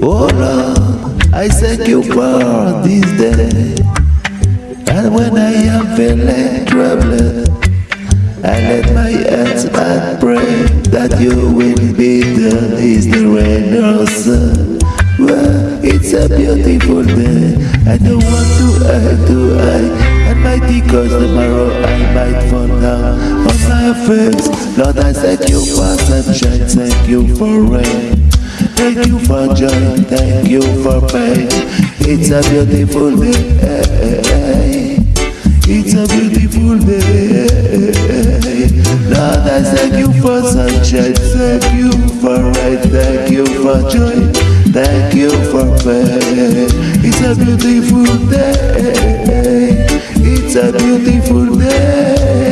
Lord, I thank you for this day. And when I am feeling troubled, I let my hands and pray that you will be the rain or sun. Well, it's a beautiful day. I don't want to eye to eye. And mighty cause tomorrow I might fall down on my face. Lord, I thank you for sunshine, thank you for rain. Thank you for joy, thank you for pain. It's a beautiful day. It's a beautiful day. Lord, I thank you for sunshine, thank you for rain, thank you for joy, thank you for pain. It's a beautiful day. It's a beautiful day.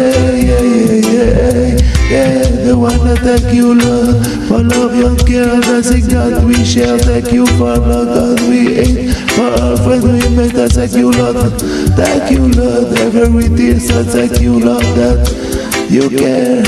That thank you, Lord, for love, your care, and blessing that we share. Thank you for love that we ate, for our friends we. I thank you, Lord. Thank you, Lord, everything. So thank you, Lord, that you care.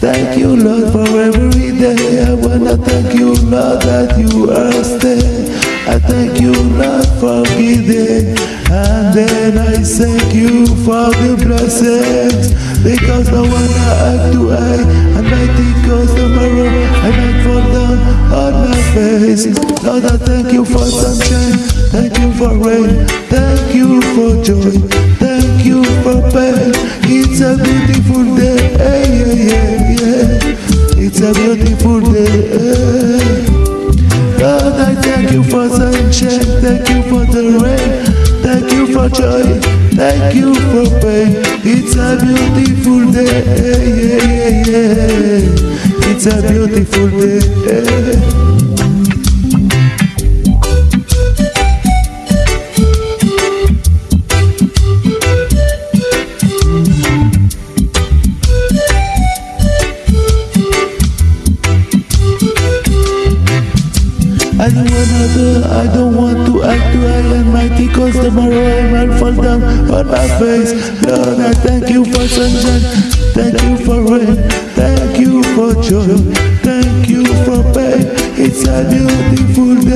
Thank you, Lord, for every day. I wanna thank you, Lord, that you are staying. I thank you, Lord, for giving. And then I thank you for the blessings. Because I act to I, and I think goes tomorrow, I might fall down on my face. Lord, I thank you for sunshine. Thank you for rain. Thank you for joy. Thank you for pain. It's a beautiful day. Yeah, yeah, yeah. It's a beautiful day. Lord, I thank you for sunshine, thank you for the rain, you for joy, thank you for pain. It's a beautiful day, yeah, yeah, yeah. It's a beautiful day. I don't wanna do, I don't want to act too high and mighty Cause tomorrow I might fall down on my face. Lord, I thank you for sunshine. Thank you for rain. Thank you for joy. Thank you for pain. It's a beautiful day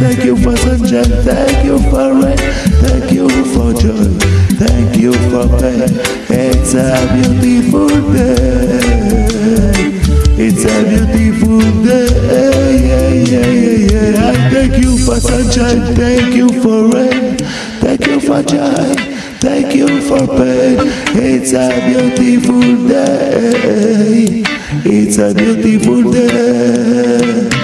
thank you for sunshine, thank you for rain, thank you for joy, thank you for pain. It's a beautiful day, it's a beautiful day, yeah, yeah, yeah, yeah. I thank you for sunshine, thank you for rain, thank you for joy, thank you for pain. It's a beautiful day, it's a beautiful day.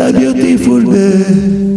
A beautiful day.